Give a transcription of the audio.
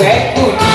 Zé Tudo.